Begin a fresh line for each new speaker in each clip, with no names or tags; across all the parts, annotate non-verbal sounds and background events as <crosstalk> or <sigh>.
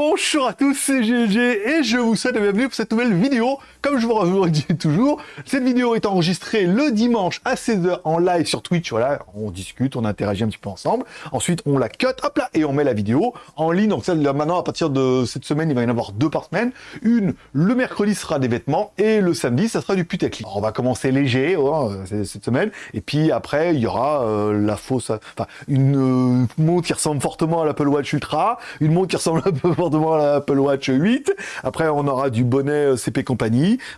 Bonjour à tous, c'est GG et je vous souhaite la bienvenue pour cette nouvelle vidéo. Comme je vous le toujours, cette vidéo est enregistrée le dimanche à 16h en live sur Twitch. Voilà, on discute, on interagit un petit peu ensemble. Ensuite, on la cut, hop là, et on met la vidéo en ligne. Donc ça, là, maintenant, à partir de cette semaine, il va y en avoir deux par semaine. Une, le mercredi sera des vêtements et le samedi, ça sera du putaclic. On va commencer léger oh, cette semaine et puis après, il y aura euh, la fausse, enfin, une euh, montre qui ressemble fortement à l'Apple Watch Ultra, une montre qui ressemble un peu fortement à l'Apple Watch 8. Après, on aura du bonnet euh, CP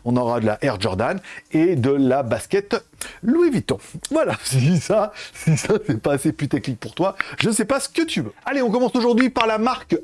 On aura de la Air Jordan et de la basket Louis Vuitton. Voilà, <laughs> si ça, si ça c'est pas assez putaclic pour toi, je sais pas ce que tu veux. Allez, on commence aujourd'hui par la marque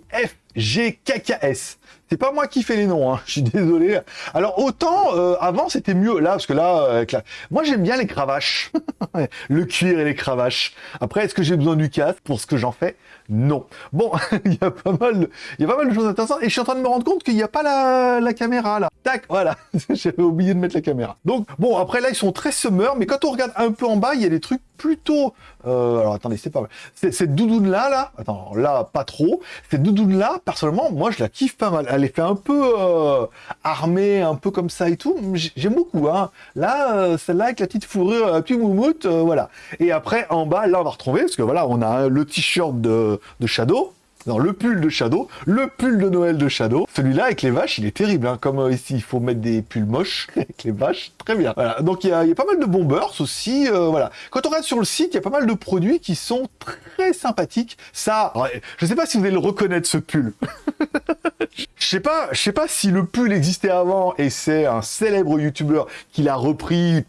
FGKKS. C'est pas moi qui fais les noms, hein. je suis désolé. Alors autant euh, avant c'était mieux là parce que là, la... moi j'aime bien les cravaches, <laughs> le cuir et les cravaches. Après est-ce que j'ai besoin du casque pour ce que j'en fais? Non. Bon, <laughs> il y a pas mal, de... il y a pas mal de choses intéressantes et je suis en train de me rendre compte qu'il n'y a pas la... la caméra là. Tac, voilà, <laughs> j'avais oublié de mettre la caméra. Donc bon après là ils sont très summer, mais quand on regarde un peu en bas il y a des trucs plutôt... Euh, alors attendez, c'est pas mal. Cette doudoune là, attends, là pas trop. Cette doudoune là, personnellement, moi je la kiffe pas mal elle est fait un peu euh, armée, un peu comme ça et tout. J'aime beaucoup. Hein. Là, euh, celle-là avec la petite fourrure, la petite moumoute, voilà. Et après, en bas, là, on va retrouver, parce que voilà, on a le t-shirt de Shadow, non, le pull de Shadow, le pull de Noël de Shadow. Celui-là, avec les vaches, il est terrible. Hein. Comme ici, il faut mettre des pulls moches <laughs> avec les vaches. Très bien. Donc, il y, a, pas mal de bombers aussi. voilà. Quand on regarde sur le site, il y a pas mal de produits qui sont très sympathiques. Ça, je sais pas si vous allez le reconnaître, ce pull. <laughs> Je sais pas, je sais pas si le pull existait avant et c'est un célèbre youtubeur qui l'a repris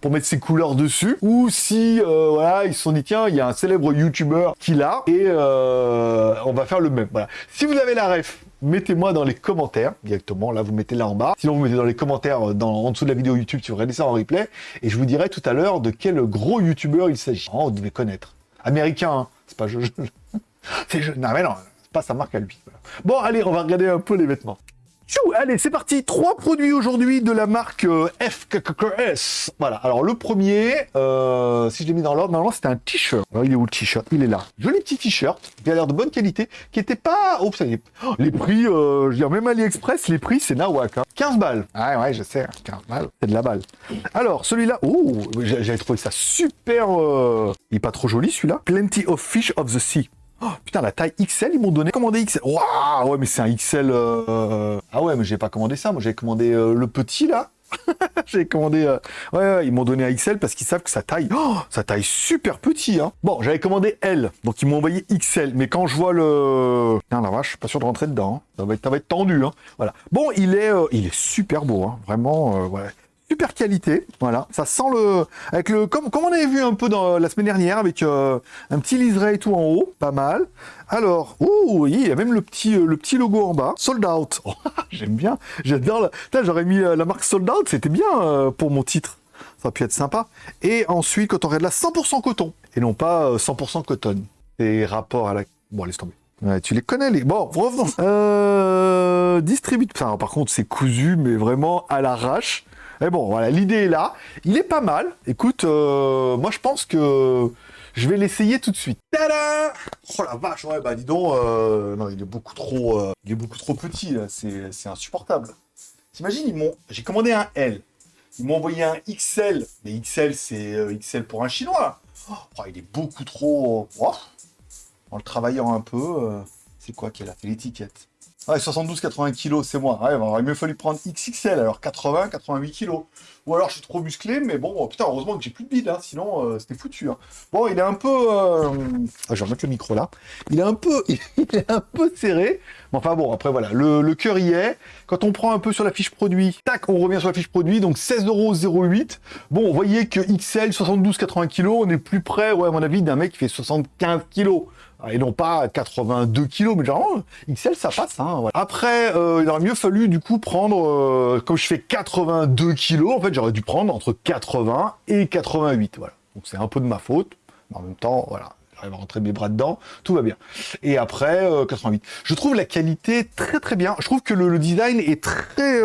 pour mettre ses couleurs dessus, ou si euh, voilà ils se sont dit tiens il y a un célèbre youtubeur qui l'a et euh, on va faire le même. Voilà. Si vous avez la ref, mettez-moi dans les commentaires directement. Là, vous mettez là en bas. Sinon, vous mettez dans les commentaires dans, en dessous de la vidéo YouTube si vous regardez ça en replay. Et je vous dirai tout à l'heure de quel gros youtubeur il s'agit. Oh, vous devez connaître. Américain, hein. c'est pas je. c'est je. Non, mais non pas sa marque à lui. Bon, allez, on va regarder un peu les vêtements. Tchou, allez, c'est parti. Trois produits aujourd'hui de la marque euh, FKKS. Voilà. Alors le premier, euh, si je l'ai mis dans l'ordre, normalement c'était un t-shirt. Alors il est où le t-shirt? Il est là. Joli petit t-shirt qui a l'air de bonne qualité, qui était pas. Oh, ça y est. les prix, euh, je veux dire même AliExpress, les prix c'est nawak. Hein. 15 balles. Ah ouais, je sais. 15 balles, c'est de la balle. Alors celui-là, oh, j'avais trouvé ça super. Il est pas trop joli celui-là. Plenty of fish of the sea. Oh, putain, la taille XL, ils m'ont donné. Commandé XL. Waouh, ouais, mais c'est un XL. Euh, ah ouais, mais j'ai pas commandé ça. Moi, j'ai commandé euh, le petit là. <laughs> j'ai commandé. Euh, ouais, ils m'ont donné un XL parce qu'ils savent que ça taille. Oh, ça taille super petit. Hein. Bon, j'avais commandé L, donc ils m'ont envoyé XL. Mais quand je vois le. Putain, la vache, je suis pas sûr de rentrer dedans. Hein. Ça va être, ça va être tendu. Hein. Voilà. Bon, il est, il est super beau. Hein. Vraiment, ouais super qualité, voilà. Ça sent le, avec le, comme, comme on avait vu un peu dans la semaine dernière, avec euh, un petit liseré tout en haut, pas mal. Alors, ouh, il y a même le petit, euh, le petit logo en bas, sold out. <laughs> Oh, j'aime bien, j'adore. J'aurais mis euh, la marque sold out, c'était bien pour mon titre. Ça aurait pu être sympa. Et ensuite, quand on regarde la 100% coton, et non pas 100% coton. Et rapport à la... Bon, laisse tomber. Tu les connais, les... Bon, revenons. Distribute... Par contre, c'est cousu, mais vraiment à l'arrache. Mais bon, voilà, l'idée est là. Il est pas mal. Écoute, euh, moi je pense que je vais l'essayer tout de suite. Oh la vache, ouais, bah dis donc, euh, non, il est beaucoup trop, euh, il est beaucoup trop petit, là, c'est insupportable. T'imagines, ils m'ont, j'ai commandé un L, ils m'ont envoyé un XL, mais XL, c'est XL pour un Chinois. Oh, il est beaucoup trop... Oh. En le travaillant un peu, c'est quoi qu'elle a fait l'étiquette? Ouais, 72-80 kg, c'est moi. Ouais, il aurait mieux fallu prendre XXL, alors 80-88 kg. Ou alors je suis trop musclé, mais bon, putain, heureusement que j'ai plus de bide, hein, sinon euh, c'était foutu. Hein. Bon, il est un peu... Ah, je vais remettre le micro là. Il est un peu, <laughs> il est un peu serré. Mais enfin bon, après voilà, le, le cœur y est. Quand on prend un peu sur la fiche produit, tac, on revient sur la fiche produit, donc 16,08€. Bon, vous voyez que XL, 72-80 kg, on est plus près, ouais, à mon avis, d'un mec qui fait 75 kg. Ah, et non pas 82 kilos, mais genre, XL, ça passe. Hein, Après, euh, il aurait mieux fallu, du coup, prendre, euh, comme je fais 82 kilos, en fait, j'aurais dû prendre entre 80 et 88, voilà. Donc c'est un peu de ma faute, mais en même temps, voilà. J'arrive à rentrer mes bras dedans, tout va bien. Et après, 88. Je trouve la qualité très très bien. Je trouve que le, design est très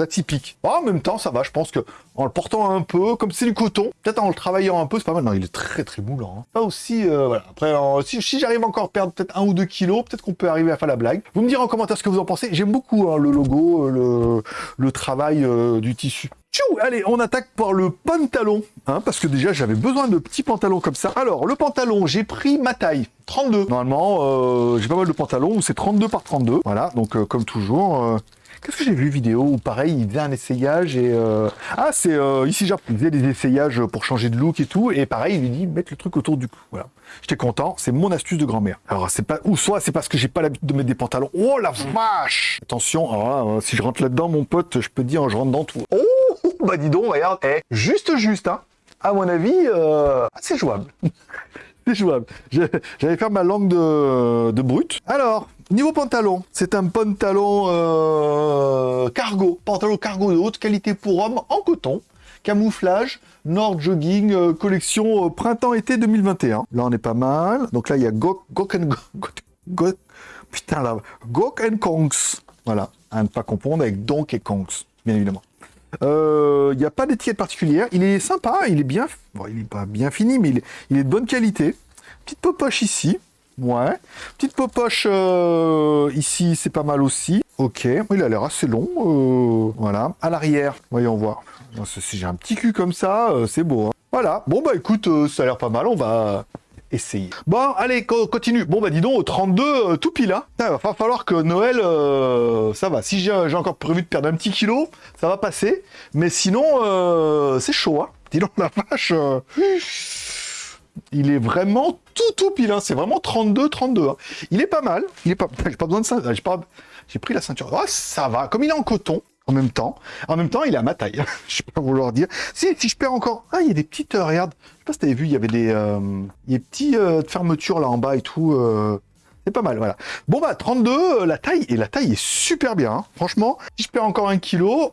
atypique. en même temps, ça va, je pense que en le portant un peu, comme c'est du coton, peut-être en le travaillant un peu, c'est pas mal. Non, il est très très moulant. Hein. Pas aussi, voilà. Après, si, j'arrive encore à perdre peut-être un ou deux kilos, peut-être qu'on peut arriver à faire la blague. Vous me direz en commentaire ce que vous en pensez. J'aime beaucoup hein, le logo, le, le travail du tissu. Allez, on attaque par le pantalon, hein, parce que déjà j'avais besoin de petits pantalons comme ça. Alors, le pantalon, j'ai pris ma taille, 32. Normalement, euh, j'ai pas mal de pantalons où c'est 32 par 32. Voilà, donc euh, comme toujours, euh, Qu'est-ce que j'ai vu vidéo où pareil, il faisait un essayage et... Ah, c'est ici, genre, il faisait des essayages pour changer de look et tout, et pareil, il lui dit, mettre le truc autour du cou. Voilà. J'étais content, c'est mon astuce de grand-mère. Alors, c'est pas... Ou soit, c'est parce que j'ai pas l'habitude de mettre des pantalons. Oh, la vache Attention, alors euh, si je rentre là-dedans, mon pote, je peux dire, je rentre dans tout. Oh, bah dis donc, regarde, eh, juste, juste, hein. À mon avis, euh, c'est jouable. <laughs> c'est jouable. J'allais faire ma langue de, de brute. Alors, Niveau pantalon, c'est un pantalon euh, cargo, pantalon cargo de haute qualité pour homme en coton, camouflage, Nord Jogging, euh, collection printemps-été 2021. Là, on est pas mal. Donc là, il y a Gok, Gok and Gok, putain là, Gok and Kongs. Voilà, à ne pas confondre avec Donk et Kongs, bien évidemment. Il n'y a pas d'étiquette particulière. Il est sympa, il est bien, bon, il est pas bien fini, mais il est, il est de bonne qualité. Petite poche ici. Ouais. Petite popoche euh, ici, c'est pas mal aussi. Ok, il a l'air assez long. Euh, voilà. À l'arrière, voyons voir. Si j'ai un petit cul comme ça, euh, c'est beau. Hein. Voilà. Bon, bah écoute, ça a l'air pas mal. On va essayer. Bon, allez, continue. Bon, bah dis donc, 32, tout pile. Hein. Il va falloir que Noël, ça va. Si j'ai encore prévu de perdre un petit kilo, ça va passer. Mais sinon, c'est chaud. Hein. Dis donc, la vache il est vraiment tout tout pile, hein. c'est vraiment 32-32. Hein. Il est pas mal, il est pas... <laughs> J'ai pas besoin de ça, j'ai pas... Pris la ceinture. Oh, ça va, comme il est en coton, en même temps. En même temps, il est à ma taille. <laughs> je peux pas vouloir dire. Si, je perds encore... Ah, il y a des petites... Euh, regarde, je sais pas si t'avais vu, il y avait des, euh, des petits euh, fermetures là en bas et tout. C'est pas mal, voilà. Bon bah 32, la taille, et la taille est super bien. Hein. Franchement, si je perds encore un kilo,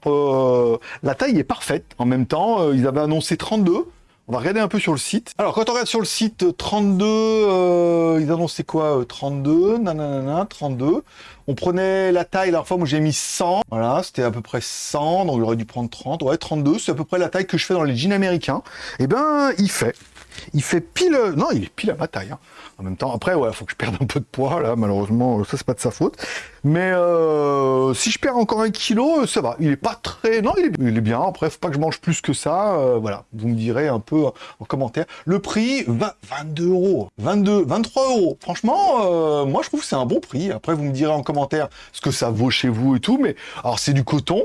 la taille est parfaite. En même temps, ils avaient annoncé 32. On va regarder un peu sur le site. Alors, quand on regarde sur le site 32, euh, ils annonçaient quoi 32, euh, nanana, 32. On prenait la taille, la fois, moi j'ai mis 100. Voilà, c'était à peu près 100, donc j'aurais dû prendre 30. Ouais, 32, c'est à peu près la taille que je fais dans les jeans américains. Eh ben, il fait. Il fait pile... Non, il est pile à ma taille. Hein. En même temps, après, ouais, faut que je perde un peu de poids, là, malheureusement, ça, c'est pas de sa faute. Mais euh, si je perds encore un kilo, ça va. Il est pas très... Non, il est, bien. Après, faut pas que je mange plus que ça. Euh, voilà, vous me direz un peu en commentaire. Le prix, 22 euros. 22, 23 euros. Franchement, euh, moi, je trouve que c'est un bon prix. Après, vous me direz en commentaire ce que ça vaut chez vous et tout. Mais alors, c'est du coton,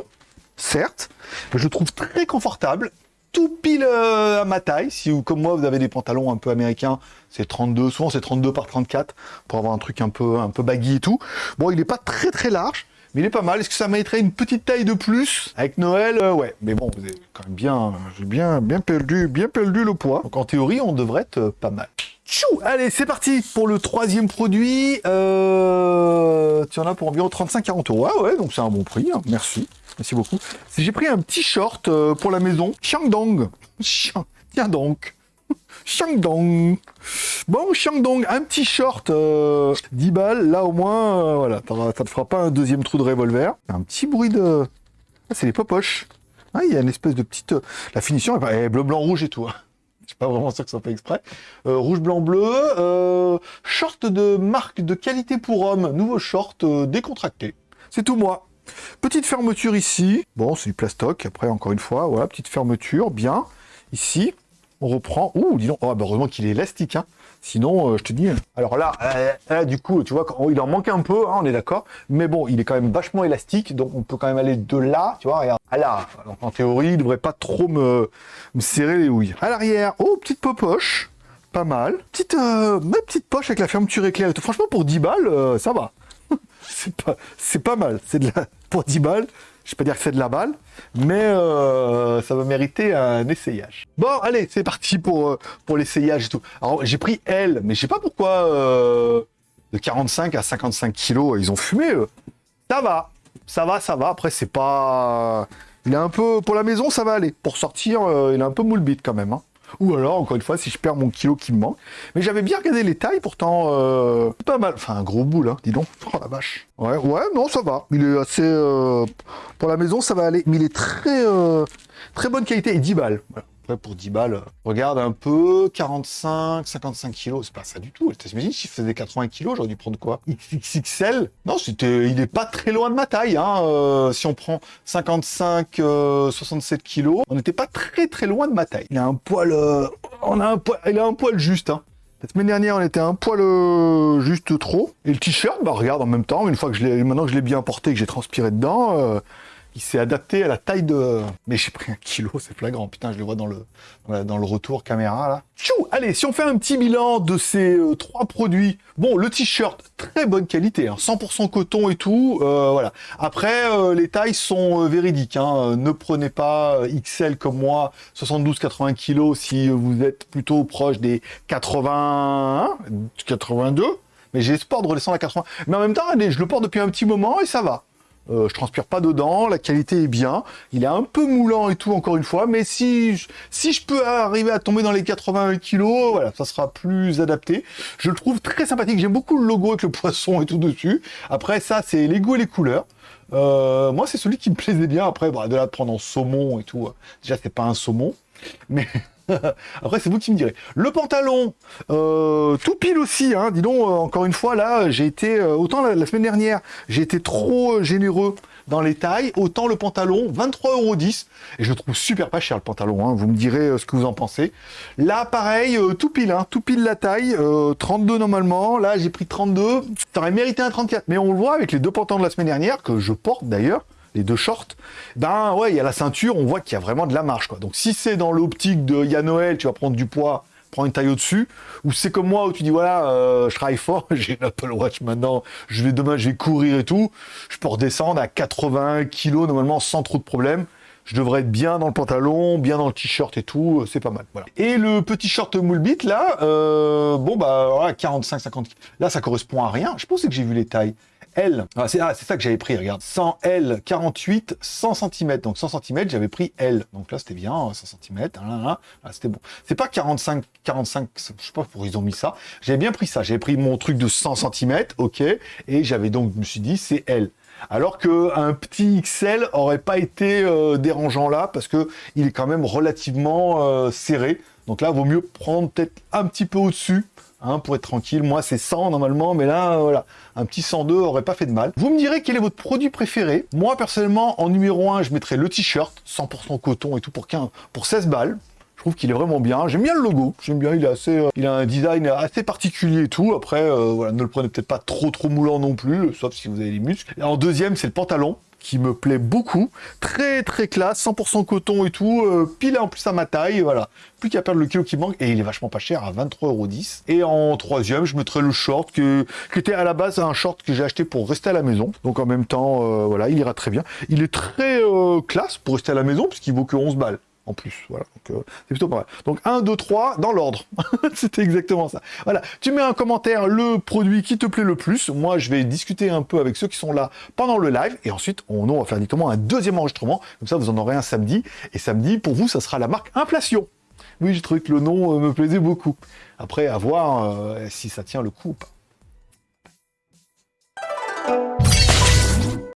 certes, mais je le trouve très confortable tout pile euh, à ma taille. Si vous, comme moi, vous avez des pantalons un peu américains, c'est 32, souvent c'est 32 par 34 pour avoir un truc un peu, un peu baggy et tout. Bon, il n'est pas très très large, mais il est pas mal. Est-ce que ça mériterait une petite taille de plus? Avec Noël, euh, ouais. Mais bon, vous avez quand même bien, bien, bien perdu, bien perdu le poids. Donc en théorie, on devrait être euh, pas mal. Tchou Allez, c'est parti pour le troisième produit. Tu en as pour environ 35-40 euros. Ah ouais, donc c'est un bon prix. Hein. Merci. Merci beaucoup. J'ai pris un petit short euh, pour la maison. Xiangdong. Tiens donc. <laughs> Xiangdong. Bon, Xiangdong, un petit short, 10 euh, balles. Là, au moins, euh, voilà, ça te fera pas un deuxième trou de revolver. Un petit bruit de... Ah, c'est les popoches. Ah, il y a une espèce de petite... La finition est bleu, blanc, rouge et tout. Hein. <laughs> Je suis pas vraiment sûr que ça fait exprès. rouge, blanc, bleu. short de marque de qualité pour homme. Nouveau short décontracté. C'est tout moi. Petite fermeture ici. Bon, c'est du plastoc. Après, encore une fois, voilà, petite fermeture, bien. Ici, on reprend. Ouh, dis donc. Oh, bah, heureusement qu'il est élastique. Hein. Sinon, euh, je te dis... Alors là, euh, du coup, tu vois, il en manque un peu, hein, on est d'accord. Mais bon, il est quand même vachement élastique. Donc, on peut quand même aller de là, tu vois, regarde. À là. Donc, en théorie, il devrait pas trop me, serrer les houilles. À l'arrière, oh, petite poche. Pas mal. Petite, euh, ma petite poche avec la fermeture éclairée. Franchement, pour 10 balles, ça va. C'est pas, pas mal. C'est de la pour 10 balles. Je vais pas dire que c'est de la balle, mais euh, ça va mériter un essayage. Bon, allez, c'est parti pour, euh, pour l'essayage et tout. Alors, j'ai pris L, mais je sais pas pourquoi euh, de 45 à 55 kilos, ils ont fumé, Ça va, ça va, ça va. Après, c'est pas... Il est un peu... Pour la maison, ça va aller. Pour sortir, il est un peu moule quand même. Hein. Ou alors, encore une fois, si je perds mon kilo qui me manque. Mais j'avais bien regardé les tailles, pourtant, euh, pas mal. Enfin, un gros boule, hein, dis donc. Oh la vache. Ouais, ouais, non, ça va. Il est assez... euh, pour la maison, ça va aller. Mais il est très... euh, très bonne qualité. Et 10 balles. Voilà. Pour 10 balles, euh, regarde un peu, 45, 55 kilos, c'est pas ça du tout. T'imagines, si je faisais 80 kilos, j'aurais dû prendre quoi? XXL Non, c'était, il est pas très loin de ma taille. Hein. euh, si on prend 55, euh, 67 kilos, on n'était pas très très loin de ma taille. Il a un poil, euh, on a un poil, il a un poil juste. Hein. La semaine dernière, on était un poil euh, juste trop. Et le t-shirt, bah regarde, en même temps, une fois que je l'ai, maintenant que je l'ai bien porté, que j'ai transpiré dedans, euh, il s'est adapté à la taille de... Mais j'ai pris un kilo, c'est flagrant. Putain, je le vois dans le, dans le retour caméra, là. Tchou Allez, si on fait un petit bilan de ces euh, trois produits. Bon, le t-shirt, très bonne qualité, hein, 100% coton et tout. euh, voilà. Après, euh, les tailles sont véridiques. hein, ne prenez pas XL comme moi, 72-80 kilos si vous êtes plutôt proche des 81, 82. Mais j'ai espoir de redescendre à 80. Mais en même temps, allez, je le porte depuis un petit moment et ça va. Euh, je transpire pas dedans, la qualité est bien. Il est un peu moulant et tout, encore une fois, mais si je, si je peux arriver à tomber dans les 81 kilos, voilà, ça sera plus adapté. Je le trouve très sympathique. J'aime beaucoup le logo avec le poisson et tout dessus. Après, ça, c'est les goûts et les couleurs. Euh, moi, c'est celui qui me plaisait bien. Après, bah, de là de prendre en saumon et tout, déjà, c'est pas un saumon, mais <laughs> <laughs> après, c'est vous qui me direz. Le pantalon, euh, tout pile aussi, hein, dis donc, euh, encore une fois, là, j'ai été, euh, autant la, semaine dernière, j'ai été trop généreux dans les tailles, autant le pantalon, 23,10€, et je trouve super pas cher le pantalon, hein, vous me direz ce que vous en pensez. Là, pareil, tout pile, hein, tout pile la taille, euh, 32 normalement, là, j'ai pris 32, ça aurait mérité un 34, mais on le voit avec les deux pantalons de la semaine dernière, que je porte d'ailleurs, les deux shorts, ben ouais, il y a la ceinture, on voit qu'il y a vraiment de la marge, quoi. Donc si c'est dans l'optique de il y a Noël, tu vas prendre du poids, prends une taille au-dessus, ou c'est comme moi où tu dis voilà, euh, je travaille fort, <laughs> j'ai une Apple Watch maintenant, je vais demain, je vais courir et tout, je peux redescendre à 81 kilos normalement sans trop de problèmes. Je devrais être bien dans le pantalon, bien dans le t-shirt et tout, euh, c'est pas mal. Voilà. Et le petit short Moulbit là, euh, bon bah voilà, 45-50 Là ça correspond à rien. Je pensais que j'ai vu les tailles. L, ah, c'est ah, c'est ça que j'avais pris, regarde. 100 L, 48, 100 cm. Donc 100 cm, j'avais pris L. Donc là, c'était bien, 100 cm. Ah, c'était bon. C'est pas 45, 45, je sais pas pourquoi ils ont mis ça. J'avais bien pris ça. J'avais pris mon truc de 100 cm, ok. Et j'avais donc, je me suis dit, c'est L. Alors que un petit XL aurait pas été euh, dérangeant là, parce que il est quand même relativement euh, serré. Donc là, vaut mieux prendre peut-être un petit peu au-dessus, hein, pour être tranquille. Moi, c'est 100 normalement, mais là, euh, voilà, un petit 102 aurait pas fait de mal. Vous me direz quel est votre produit préféré. Moi, personnellement, en numéro 1, je mettrais le t-shirt, 100% coton et tout pour 15, pour 16 balles. Je trouve qu'il est vraiment bien. J'aime bien le logo. J'aime bien. Il est assez, euh, il a un design assez particulier et tout. Après, euh, voilà, ne le prenez peut-être pas trop trop moulant non plus, sauf si vous avez les muscles. Et en deuxième, c'est le pantalon qui me plaît beaucoup. Très très classe, 100% coton et tout. Euh, pile en plus à ma taille. Voilà. Plus qu'à perdre le kilo qui manque. Et il est vachement pas cher à 23,10€. Et en troisième, je mettrais le short qui était à la base un short que j'ai acheté pour rester à la maison. Donc en même temps, euh, voilà, il ira très bien. Il est très euh, classe pour rester à la maison puisqu'il vaut que 11 balles en plus. Voilà, donc euh, c'est plutôt pas mal. Donc 1, 2, 3, dans l'ordre. <laughs> C'était exactement ça. Voilà, tu mets un commentaire, le produit qui te plaît le plus. Moi, je vais discuter un peu avec ceux qui sont là pendant le live. Et ensuite, on, on va faire un deuxième enregistrement. Comme ça, vous en aurez un samedi. Et samedi, pour vous, ça sera la marque Inflation. Oui, j'ai trouvé que le nom euh, me plaisait beaucoup. Après, à voir euh, si ça tient le coup ou pas.